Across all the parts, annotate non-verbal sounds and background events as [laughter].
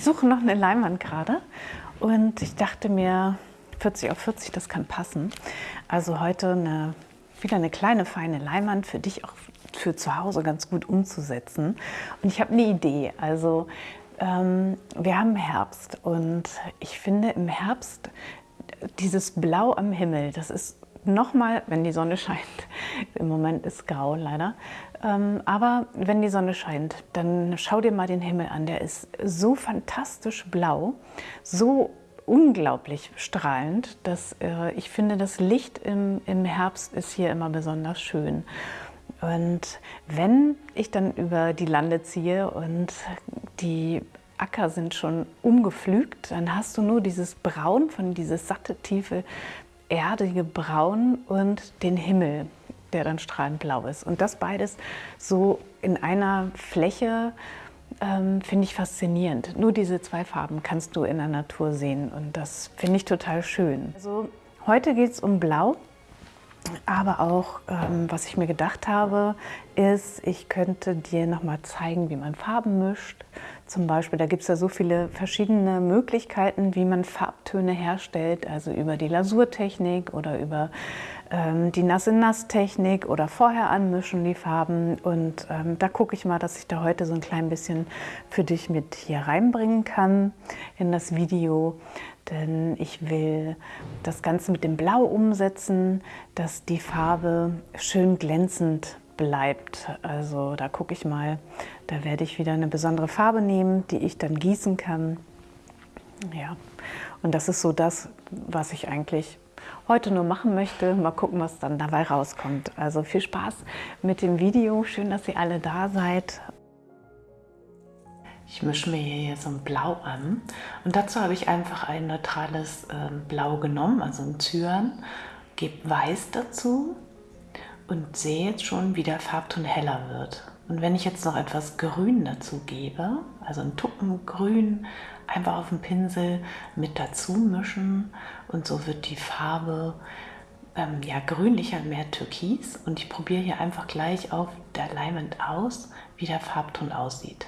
Ich suche noch eine Leinwand gerade und ich dachte mir, 40 auf 40, das kann passen. Also heute eine, wieder eine kleine, feine Leinwand für dich auch für zu Hause ganz gut umzusetzen. Und ich habe eine Idee. Also ähm, wir haben Herbst und ich finde im Herbst dieses Blau am Himmel, das ist nochmal, wenn die Sonne scheint, im Moment ist grau leider, ähm, aber wenn die Sonne scheint, dann schau dir mal den Himmel an. Der ist so fantastisch blau, so unglaublich strahlend, dass äh, ich finde, das Licht im, Herbst ist hier immer besonders schön. Und wenn ich dann über die Lande ziehe und die Acker sind schon umgepflügt, dann hast du nur dieses Braun von dieses satte, tiefe, erdige Braun und den Himmel, der dann strahlend blau ist. Und das beides so in einer Fläche ähm, finde ich faszinierend. Nur diese zwei Farben kannst du in der Natur sehen und das finde ich total schön. Also heute geht es um Blau. Aber auch, ähm, was ich mir gedacht habe, ist, ich könnte dir noch mal zeigen, wie man Farben mischt. Zum Beispiel, da gibt es ja so viele verschiedene Möglichkeiten, wie man Farbtöne herstellt, also über die Lasurtechnik oder über ähm, die Nass-in-Nass-Technik oder vorher anmischen die Farben. Und ähm, da gucke ich mal, dass ich da heute so ein klein bisschen für dich mit hier reinbringen kann in das Video. Denn ich will das Ganze mit dem Blau umsetzen, dass die Farbe schön glänzend bleibt. Also da gucke ich mal, da werde ich wieder eine besondere Farbe nehmen, die ich dann gießen kann. Ja, und das ist so das, was ich eigentlich heute nur machen möchte. Mal gucken, was dann dabei rauskommt. Also viel Spaß mit dem Video. Schön, dass ihr alle da seid. Ich mische mir hier so ein Blau an und dazu habe ich einfach ein neutrales äh, Blau genommen, also ein Cyan, gebe Weiß dazu und sehe jetzt schon, wie der Farbton heller wird. Und wenn ich jetzt noch etwas Grün dazu gebe, also ein Tuppen Grün, einfach auf dem Pinsel mit dazu mischen und so wird die Farbe ähm, ja, grünlicher, mehr türkis und ich probiere hier einfach gleich auf der Leinwand aus, wie der Farbton aussieht.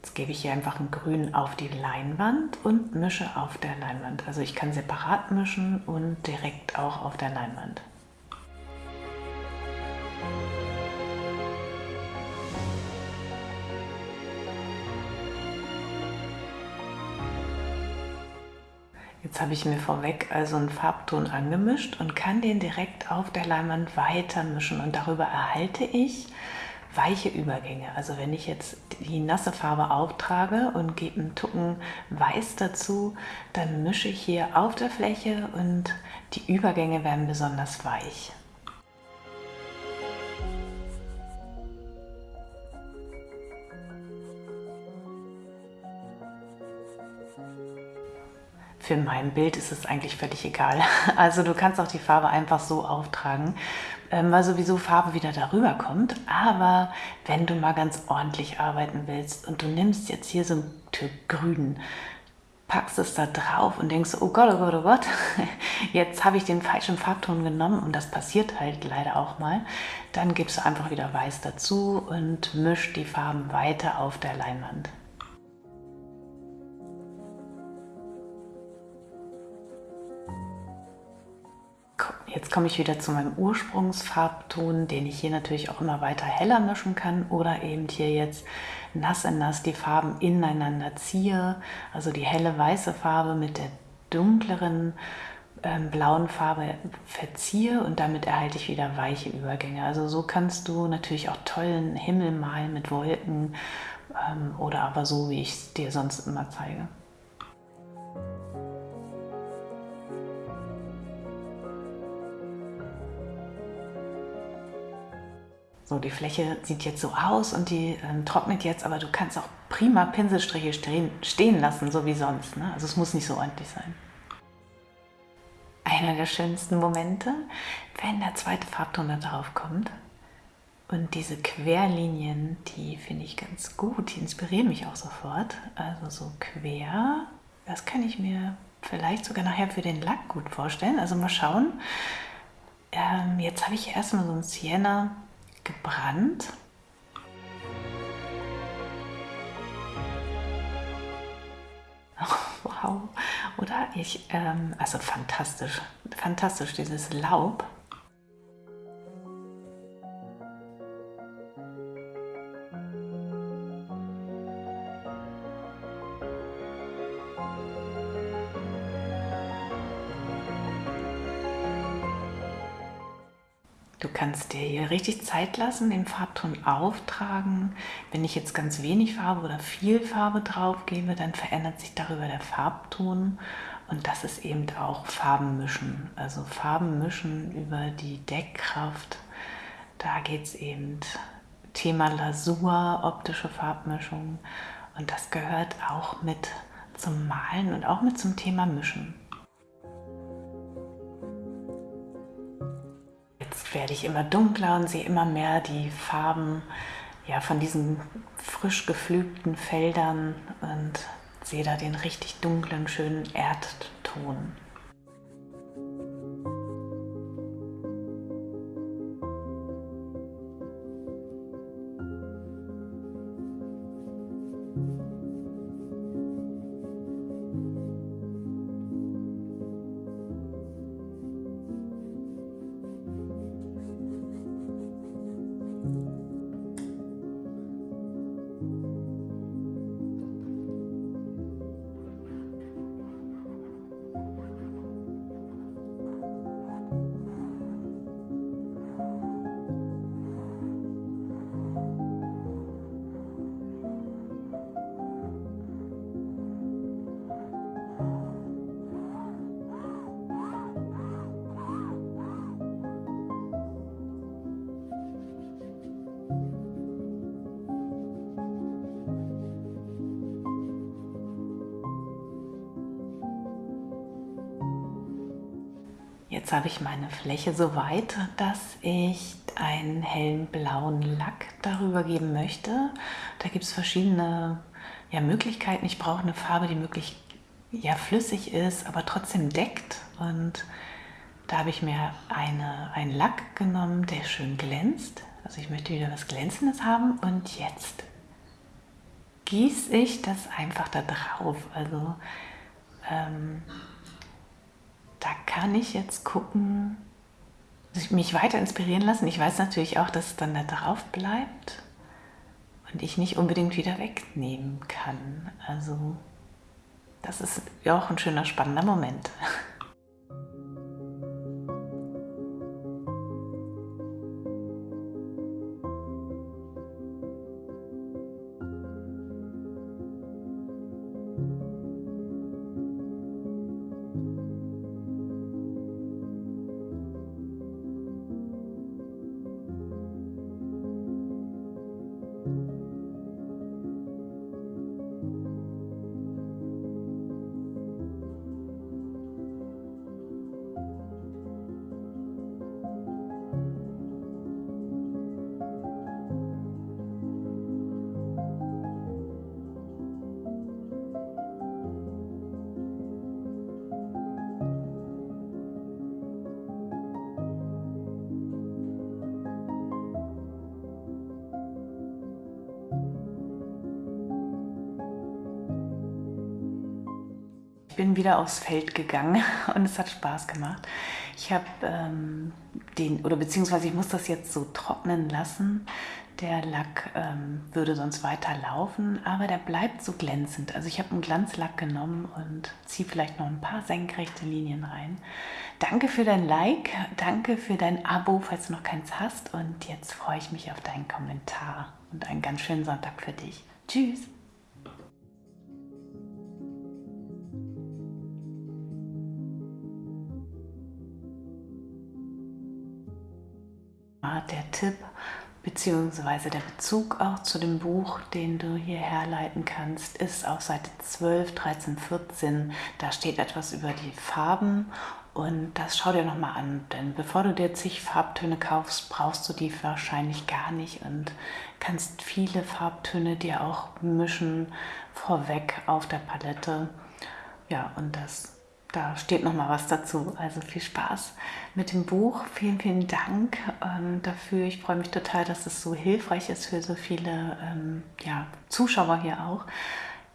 Jetzt gebe ich hier einfach ein Grün auf die Leinwand und mische auf der Leinwand. Also ich kann separat mischen und direkt auch auf der Leinwand. Jetzt habe ich mir vorweg also einen Farbton angemischt und kann den direkt auf der Leinwand weiter mischen und darüber erhalte ich weiche Übergänge. Also wenn ich jetzt die nasse Farbe auftrage und gebe einen Tucken Weiß dazu, dann mische ich hier auf der Fläche und die Übergänge werden besonders weich. Für mein Bild ist es eigentlich völlig egal. [laughs] Also du kannst auch die Farbe einfach so auftragen, ähm, weil sowieso Farbe wieder darüber kommt. Aber wenn du mal ganz ordentlich arbeiten willst und du nimmst jetzt hier so ein Stück Grün, packst es da drauf und denkst, oh Gott, oh Gott, oh Gott, [laughs] jetzt habe ich den falschen Farbton genommen und das passiert halt leider auch mal, dann gibst du einfach wieder Weiß dazu und misch die Farben weiter auf der Leinwand. Jetzt komme ich wieder zu meinem Ursprungsfarbton, den ich hier natürlich auch immer weiter heller mischen kann oder eben hier jetzt nass in nass die Farben ineinander ziehe. Also die helle weiße Farbe mit der dunkleren ähm, blauen Farbe verziehe und damit erhalte ich wieder weiche Übergänge. Also so kannst du natürlich auch tollen Himmel malen mit Wolken ähm, oder aber so, wie ich es dir sonst immer zeige. So, die Fläche sieht jetzt so aus und die ähm, trocknet jetzt, aber du kannst auch prima Pinselstriche stehen, stehen lassen, so wie sonst. Ne? Also es muss nicht so ordentlich sein. Einer der schönsten Momente, wenn der zweite Farbton da drauf kommt. Und diese Querlinien, die finde ich ganz gut, die inspirieren mich auch sofort. Also so quer, das kann ich mir vielleicht sogar nachher für den Lack gut vorstellen. Also mal schauen. Ähm, jetzt habe ich erstmal so ein Sienna gebrannt. [laughs] Wow, oder? Ich, ähm, also fantastisch, fantastisch, dieses Laub. Kannst dir hier richtig Zeit lassen, den Farbton auftragen. Wenn ich jetzt ganz wenig Farbe oder viel Farbe drauf gebe, dann verändert sich darüber der Farbton. Und das ist eben auch Farben mischen. Also Farben mischen über die Deckkraft. Da geht es eben Thema Lasur, optische Farbmischung. Und das gehört auch mit zum Malen und auch mit zum Thema Mischen. Werde ich immer dunkler und sehe immer mehr die Farben ja, von diesen frisch gepflügten Feldern und sehe da den richtig dunklen, schönen Erdton. Jetzt habe ich meine Fläche so weit, dass ich einen hellen blauen Lack darüber geben möchte. Da gibt es verschiedene ja, Möglichkeiten. Ich brauche eine Farbe, die möglichst ja, flüssig ist, aber trotzdem deckt. Und da habe ich mir eine, einen Lack genommen, der schön glänzt. Also ich möchte wieder was Glänzendes haben. Und jetzt gieße ich das einfach da drauf. Also ähm, da kann ich jetzt gucken, mich weiter inspirieren lassen. Ich weiß natürlich auch, dass es dann da drauf bleibt und ich nicht unbedingt wieder wegnehmen kann. Also das ist ja auch ein schöner, spannender Moment. [laughs] bin wieder aufs Feld gegangen [laughs] und es hat Spaß gemacht. Ich habe ähm, den, oder beziehungsweise ich muss das jetzt so trocknen lassen. Der Lack ähm, würde sonst weiter laufen, aber der bleibt so glänzend. Also ich habe einen Glanzlack genommen und ziehe vielleicht noch ein paar senkrechte Linien rein. Danke für dein Like, danke für dein Abo, falls du noch keins hast. Und jetzt freue ich mich auf deinen Kommentar und einen ganz schönen Sonntag für dich. Tschüss! Der Tipp bzw. der Bezug auch zu dem Buch, den du hier herleiten kannst, ist auf Seite 12, 13, 14. Da steht etwas über die Farben und das schau dir nochmal an, denn bevor du dir zig Farbtöne kaufst, brauchst du die wahrscheinlich gar nicht und kannst viele Farbtöne dir auch mischen vorweg auf der Palette. Ja, und das da steht noch mal was dazu. Also viel Spaß mit dem Buch. Vielen, vielen Dank ähm, dafür. Ich freue mich total, dass es so hilfreich ist für so viele ähm, ja, Zuschauer hier auch.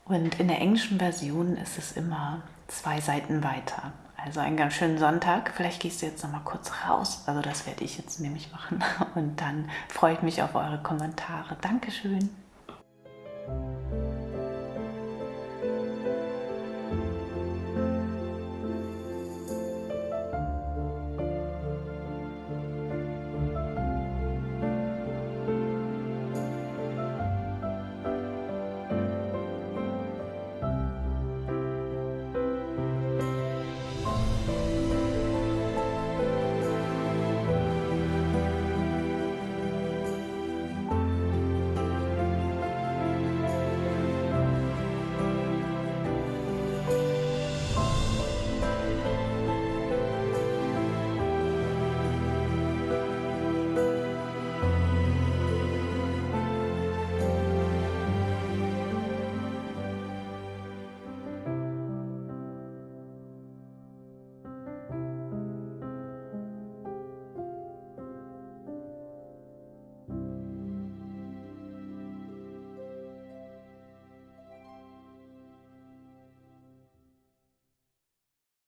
Und in der englischen Version ist es immer zwei Seiten weiter. Also einen ganz schönen Sonntag. Vielleicht gehst du jetzt noch mal kurz raus. Also das werde ich jetzt nämlich machen. [laughs] Und dann freue ich mich auf eure Kommentare. Dankeschön.